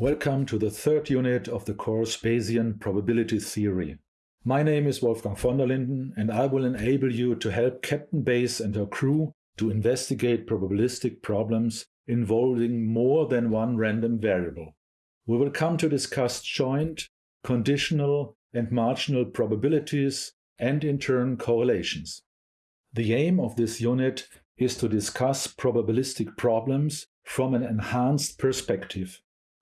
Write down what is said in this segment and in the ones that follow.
Welcome to the third unit of the course Bayesian Probability Theory. My name is Wolfgang von der Linden and I will enable you to help Captain Bayes and her crew to investigate probabilistic problems involving more than one random variable. We will come to discuss joint, conditional and marginal probabilities and in turn correlations. The aim of this unit is to discuss probabilistic problems from an enhanced perspective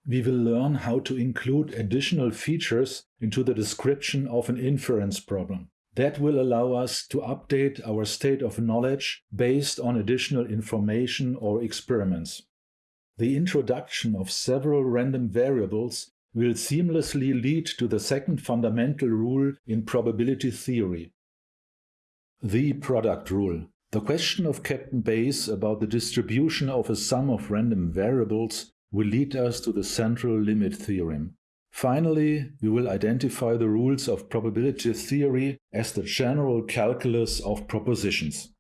we will learn how to include additional features into the description of an inference problem. That will allow us to update our state of knowledge based on additional information or experiments. The introduction of several random variables will seamlessly lead to the second fundamental rule in probability theory. The product rule. The question of Captain Bayes about the distribution of a sum of random variables will lead us to the central limit theorem. Finally, we will identify the rules of probability theory as the general calculus of propositions.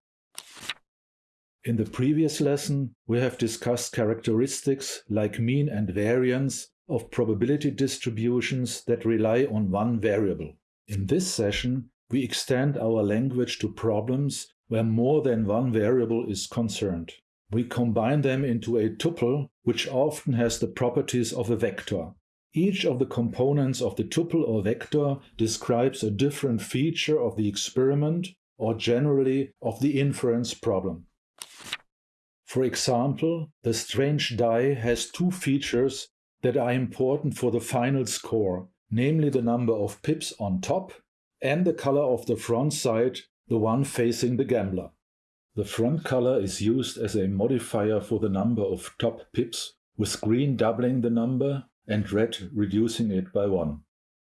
In the previous lesson, we have discussed characteristics like mean and variance of probability distributions that rely on one variable. In this session, we extend our language to problems where more than one variable is concerned we combine them into a tuple, which often has the properties of a vector. Each of the components of the tuple or vector describes a different feature of the experiment or generally of the inference problem. For example, the strange die has two features that are important for the final score, namely the number of pips on top and the color of the front side, the one facing the gambler. The front color is used as a modifier for the number of top pips, with green doubling the number and red reducing it by 1.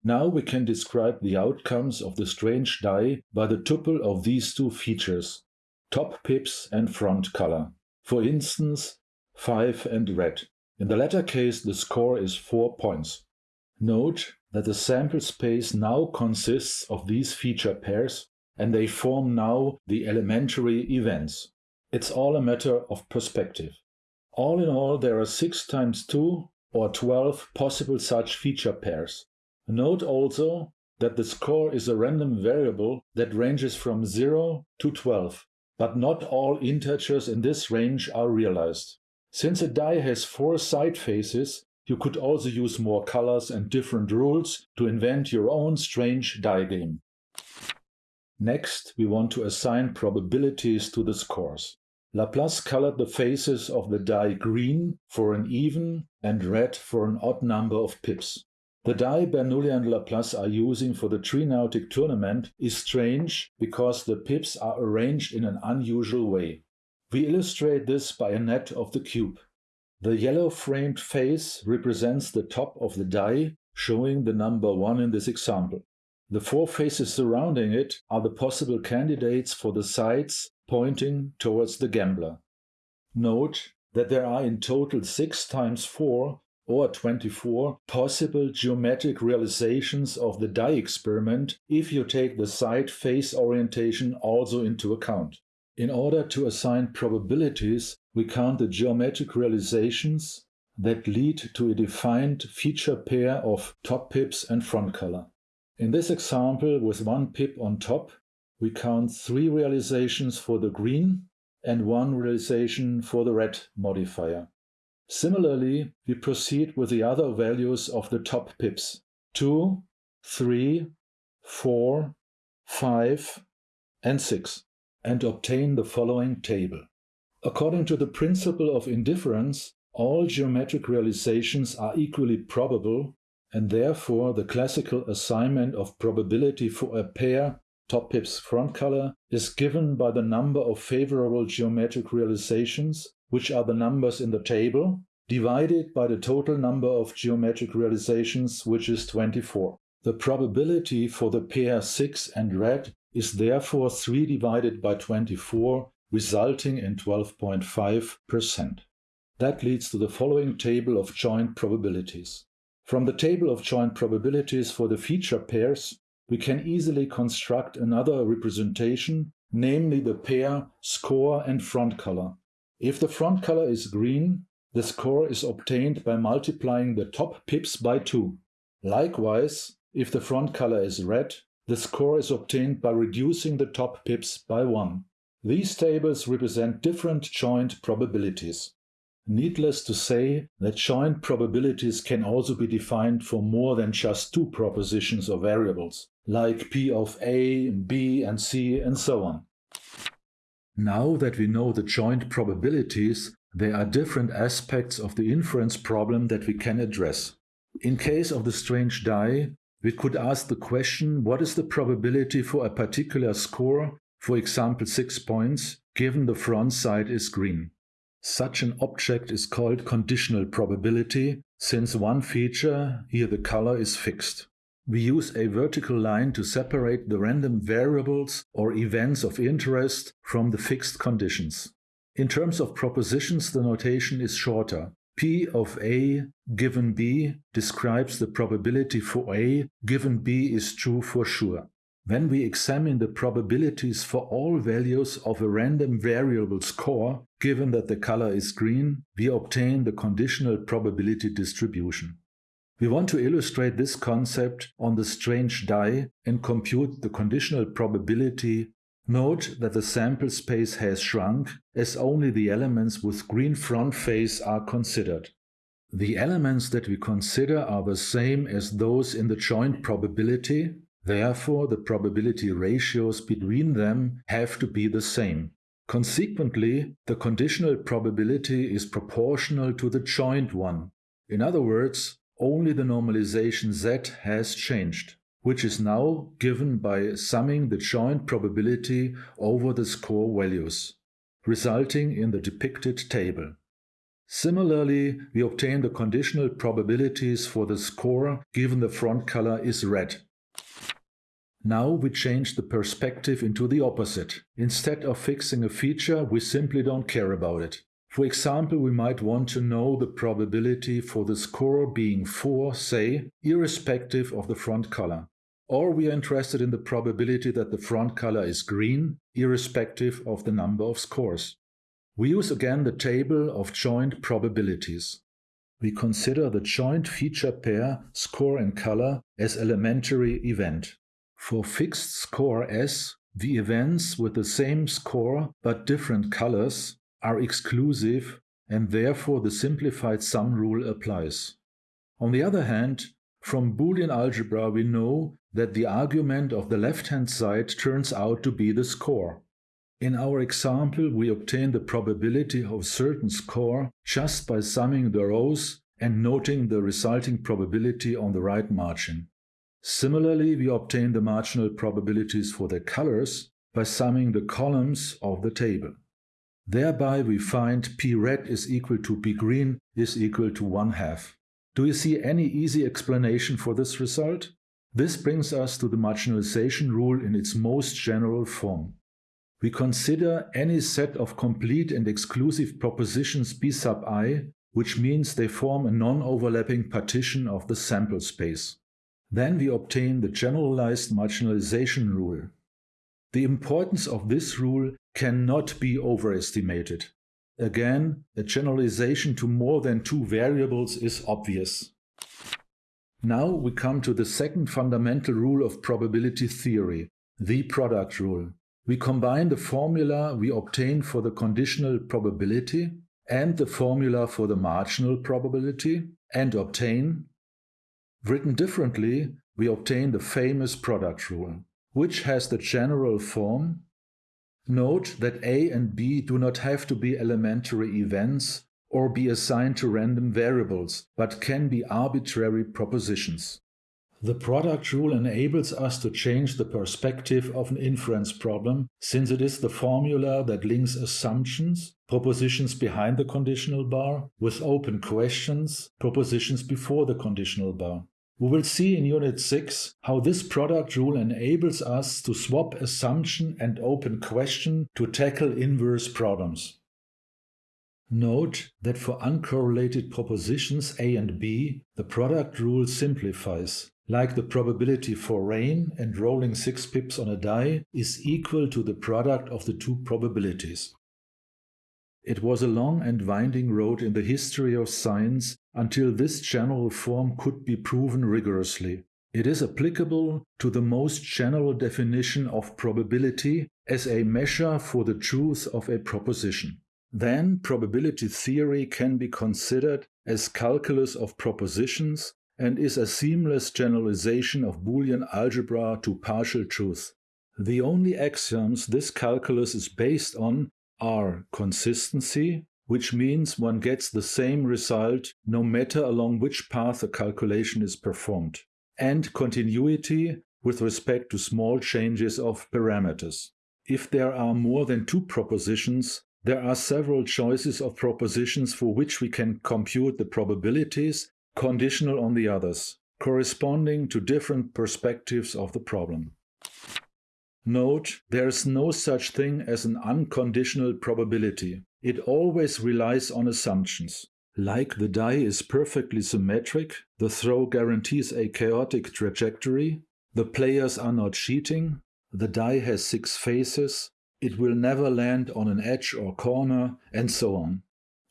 Now we can describe the outcomes of the strange die by the tuple of these two features, top pips and front color. For instance, 5 and red. In the latter case, the score is 4 points. Note that the sample space now consists of these feature pairs and they form now the elementary events. It's all a matter of perspective. All in all, there are 6 times 2 or 12 possible such feature pairs. Note also that the score is a random variable that ranges from 0 to 12, but not all integers in this range are realized. Since a die has four side faces, you could also use more colors and different rules to invent your own strange die game. Next, we want to assign probabilities to the scores. Laplace colored the faces of the die green for an even and red for an odd number of pips. The die Bernoulli and Laplace are using for the Tree-Nautic tournament is strange because the pips are arranged in an unusual way. We illustrate this by a net of the cube. The yellow framed face represents the top of the die, showing the number 1 in this example. The four faces surrounding it are the possible candidates for the sides pointing towards the gambler. Note that there are in total 6 times 4 or 24 possible geometric realizations of the die experiment if you take the side face orientation also into account. In order to assign probabilities, we count the geometric realizations that lead to a defined feature pair of top pips and front color. In this example, with one pip on top, we count three realizations for the green and one realization for the red modifier. Similarly, we proceed with the other values of the top pips 2, 3, 4, 5, and 6, and obtain the following table. According to the principle of indifference, all geometric realizations are equally probable and therefore the classical assignment of probability for a pair top pips front color is given by the number of favorable geometric realizations, which are the numbers in the table, divided by the total number of geometric realizations, which is 24. The probability for the pair 6 and red is therefore 3 divided by 24, resulting in 12.5%. That leads to the following table of joint probabilities. From the table of joint probabilities for the feature pairs, we can easily construct another representation, namely the pair score and front color. If the front color is green, the score is obtained by multiplying the top pips by 2. Likewise, if the front color is red, the score is obtained by reducing the top pips by 1. These tables represent different joint probabilities. Needless to say that joint probabilities can also be defined for more than just two propositions or variables, like P of A, B and C and so on. Now that we know the joint probabilities, there are different aspects of the inference problem that we can address. In case of the strange die, we could ask the question what is the probability for a particular score, for example 6 points, given the front side is green. Such an object is called conditional probability, since one feature, here the color, is fixed. We use a vertical line to separate the random variables or events of interest from the fixed conditions. In terms of propositions, the notation is shorter. P of A given B describes the probability for A given B is true for sure. When we examine the probabilities for all values of a random variable score, given that the color is green, we obtain the conditional probability distribution. We want to illustrate this concept on the strange die and compute the conditional probability. Note that the sample space has shrunk as only the elements with green front face are considered. The elements that we consider are the same as those in the joint probability, Therefore, the probability ratios between them have to be the same. Consequently, the conditional probability is proportional to the joint one. In other words, only the normalization z has changed, which is now given by summing the joint probability over the score values, resulting in the depicted table. Similarly, we obtain the conditional probabilities for the score given the front color is red. Now we change the perspective into the opposite. Instead of fixing a feature, we simply don't care about it. For example, we might want to know the probability for the score being 4, say, irrespective of the front color. Or we are interested in the probability that the front color is green, irrespective of the number of scores. We use again the table of joint probabilities. We consider the joint feature pair score and color as elementary event. For fixed score S, the events with the same score but different colors are exclusive and therefore the simplified sum rule applies. On the other hand, from Boolean algebra we know that the argument of the left-hand side turns out to be the score. In our example, we obtain the probability of certain score just by summing the rows and noting the resulting probability on the right margin. Similarly, we obtain the marginal probabilities for the colors by summing the columns of the table. Thereby we find P red is equal to P green is equal to 1 half. Do you see any easy explanation for this result? This brings us to the marginalization rule in its most general form. We consider any set of complete and exclusive propositions B sub i, which means they form a non-overlapping partition of the sample space. Then we obtain the generalized marginalization rule. The importance of this rule cannot be overestimated. Again, a generalization to more than two variables is obvious. Now we come to the second fundamental rule of probability theory, the product rule. We combine the formula we obtain for the conditional probability and the formula for the marginal probability and obtain Written differently, we obtain the famous product rule, which has the general form Note that A and B do not have to be elementary events or be assigned to random variables, but can be arbitrary propositions. The product rule enables us to change the perspective of an inference problem, since it is the formula that links assumptions, propositions behind the conditional bar, with open questions, propositions before the conditional bar. We will see in Unit 6 how this product rule enables us to swap assumption and open question to tackle inverse problems. Note that for uncorrelated propositions A and B, the product rule simplifies like the probability for rain and rolling 6 pips on a die is equal to the product of the two probabilities. It was a long and winding road in the history of science until this general form could be proven rigorously. It is applicable to the most general definition of probability as a measure for the truth of a proposition. Then probability theory can be considered as calculus of propositions and is a seamless generalization of Boolean algebra to partial truth. The only axioms this calculus is based on are consistency, which means one gets the same result no matter along which path a calculation is performed, and continuity with respect to small changes of parameters. If there are more than two propositions, there are several choices of propositions for which we can compute the probabilities, conditional on the others, corresponding to different perspectives of the problem. Note, there is no such thing as an unconditional probability. It always relies on assumptions. Like the die is perfectly symmetric, the throw guarantees a chaotic trajectory, the players are not cheating, the die has six faces, it will never land on an edge or corner, and so on.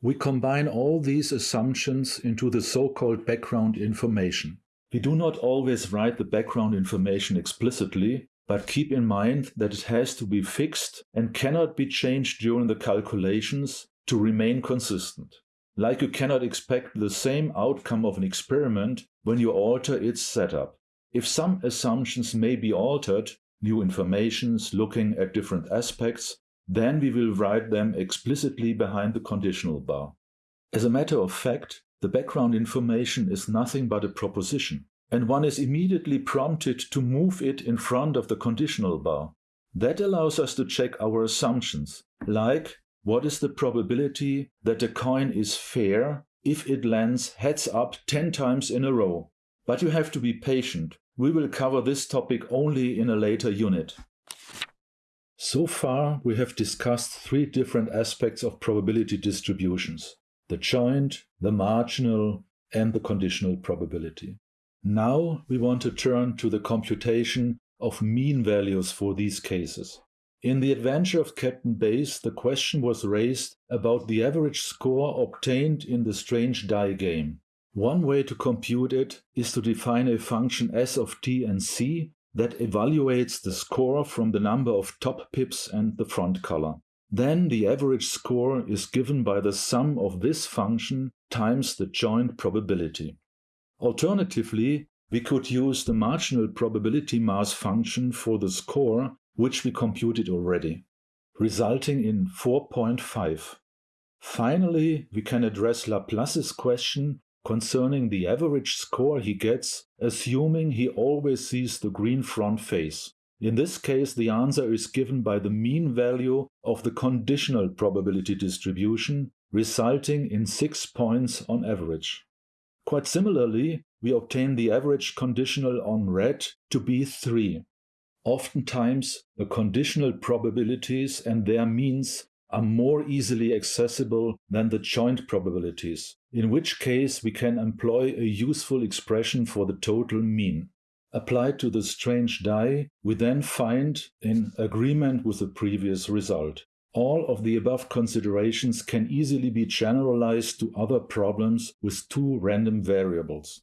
We combine all these assumptions into the so-called background information. We do not always write the background information explicitly, but keep in mind that it has to be fixed and cannot be changed during the calculations to remain consistent. Like you cannot expect the same outcome of an experiment when you alter its setup. If some assumptions may be altered, new informations looking at different aspects, then we will write them explicitly behind the conditional bar. As a matter of fact, the background information is nothing but a proposition and one is immediately prompted to move it in front of the conditional bar. That allows us to check our assumptions, like what is the probability that a coin is fair if it lands heads up 10 times in a row. But you have to be patient. We will cover this topic only in a later unit. So far, we have discussed three different aspects of probability distributions the joint, the marginal, and the conditional probability. Now we want to turn to the computation of mean values for these cases. In the adventure of Captain Bayes, the question was raised about the average score obtained in the strange die game. One way to compute it is to define a function s of t and c that evaluates the score from the number of top pips and the front color. Then the average score is given by the sum of this function times the joint probability. Alternatively, we could use the marginal probability mass function for the score, which we computed already, resulting in 4.5. Finally, we can address Laplace's question concerning the average score he gets, assuming he always sees the green front face. In this case, the answer is given by the mean value of the conditional probability distribution, resulting in 6 points on average. Quite similarly, we obtain the average conditional on red to be 3. Oftentimes, the conditional probabilities and their means are more easily accessible than the joint probabilities, in which case we can employ a useful expression for the total mean. Applied to the strange die, we then find in agreement with the previous result. All of the above considerations can easily be generalized to other problems with two random variables.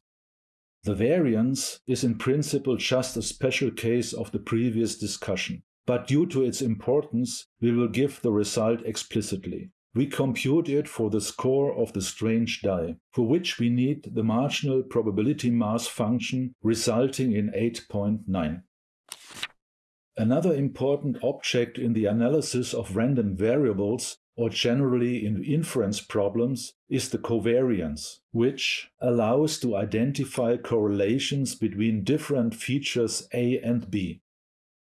The variance is in principle just a special case of the previous discussion, but due to its importance, we will give the result explicitly. We compute it for the score of the strange die, for which we need the marginal probability mass function resulting in 8.9. Another important object in the analysis of random variables, or generally in inference problems, is the covariance, which allows to identify correlations between different features A and B.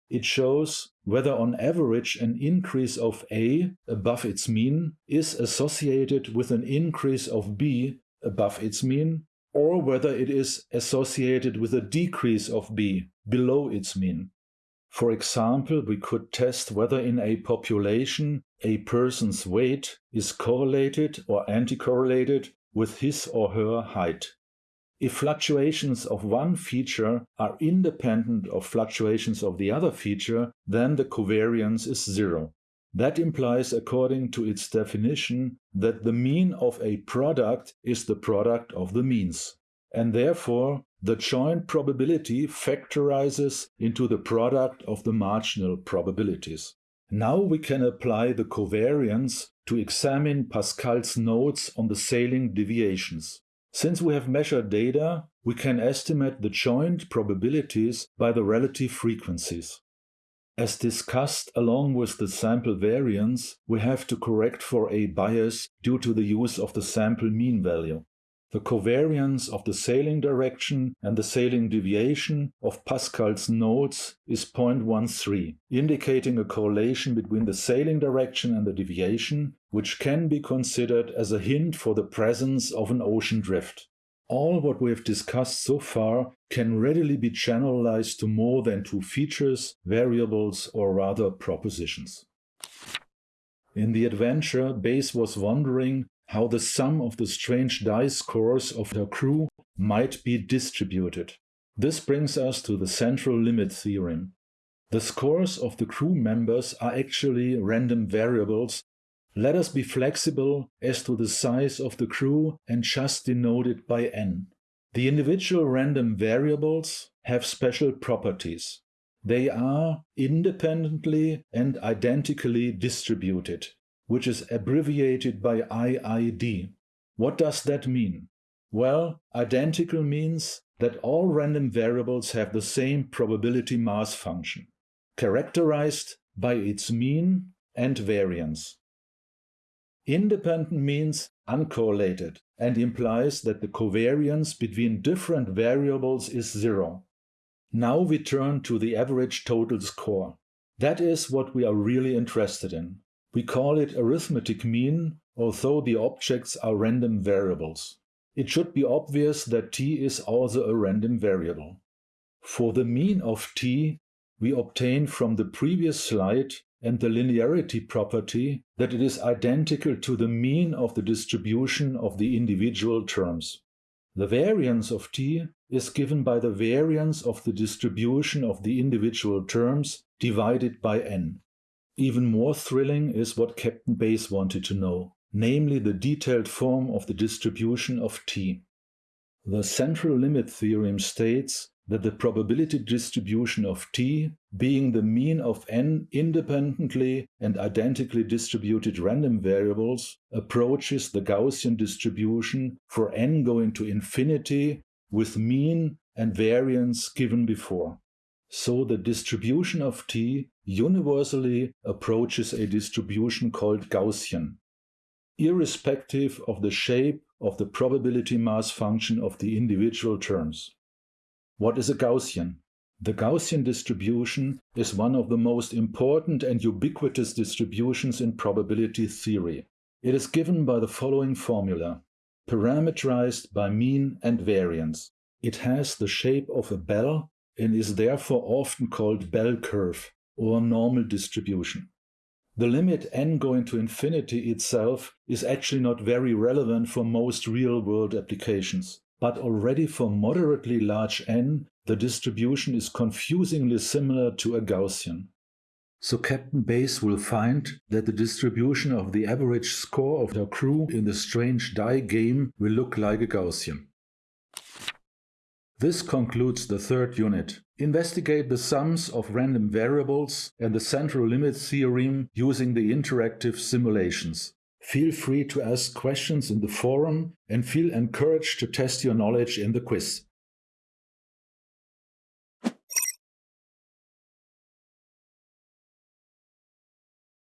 It shows whether on average an increase of A above its mean is associated with an increase of B above its mean, or whether it is associated with a decrease of B below its mean. For example, we could test whether in a population a person's weight is correlated or anticorrelated with his or her height. If fluctuations of one feature are independent of fluctuations of the other feature, then the covariance is zero. That implies, according to its definition, that the mean of a product is the product of the means. And therefore, the joint probability factorizes into the product of the marginal probabilities. Now we can apply the covariance to examine Pascal's notes on the sailing deviations. Since we have measured data, we can estimate the joint probabilities by the relative frequencies. As discussed along with the sample variance, we have to correct for a bias due to the use of the sample mean value. The covariance of the sailing direction and the sailing deviation of Pascal's notes is 0.13, indicating a correlation between the sailing direction and the deviation, which can be considered as a hint for the presence of an ocean drift. All what we have discussed so far can readily be generalized to more than two features, variables, or rather propositions. In the adventure, Bayes was wondering how the sum of the strange dice scores of her crew might be distributed. This brings us to the central limit theorem. The scores of the crew members are actually random variables. Let us be flexible as to the size of the crew and just denote it by n. The individual random variables have special properties. They are independently and identically distributed which is abbreviated by IID. What does that mean? Well, identical means that all random variables have the same probability mass function, characterized by its mean and variance. Independent means uncorrelated and implies that the covariance between different variables is zero. Now we turn to the average total score. That is what we are really interested in. We call it arithmetic mean, although the objects are random variables. It should be obvious that t is also a random variable. For the mean of t, we obtain from the previous slide and the linearity property that it is identical to the mean of the distribution of the individual terms. The variance of t is given by the variance of the distribution of the individual terms divided by n. Even more thrilling is what Captain Bayes wanted to know, namely the detailed form of the distribution of T. The central limit theorem states that the probability distribution of T, being the mean of n independently and identically distributed random variables, approaches the Gaussian distribution for n going to infinity with mean and variance given before. So the distribution of T universally approaches a distribution called Gaussian, irrespective of the shape of the probability mass function of the individual terms. What is a Gaussian? The Gaussian distribution is one of the most important and ubiquitous distributions in probability theory. It is given by the following formula, parameterized by mean and variance. It has the shape of a bell and is therefore often called bell curve or normal distribution. The limit n going to infinity itself is actually not very relevant for most real-world applications, but already for moderately large n, the distribution is confusingly similar to a Gaussian. So Captain Bayes will find that the distribution of the average score of the crew in the strange die game will look like a Gaussian. This concludes the third unit. Investigate the sums of random variables and the central limit theorem using the interactive simulations. Feel free to ask questions in the forum and feel encouraged to test your knowledge in the quiz.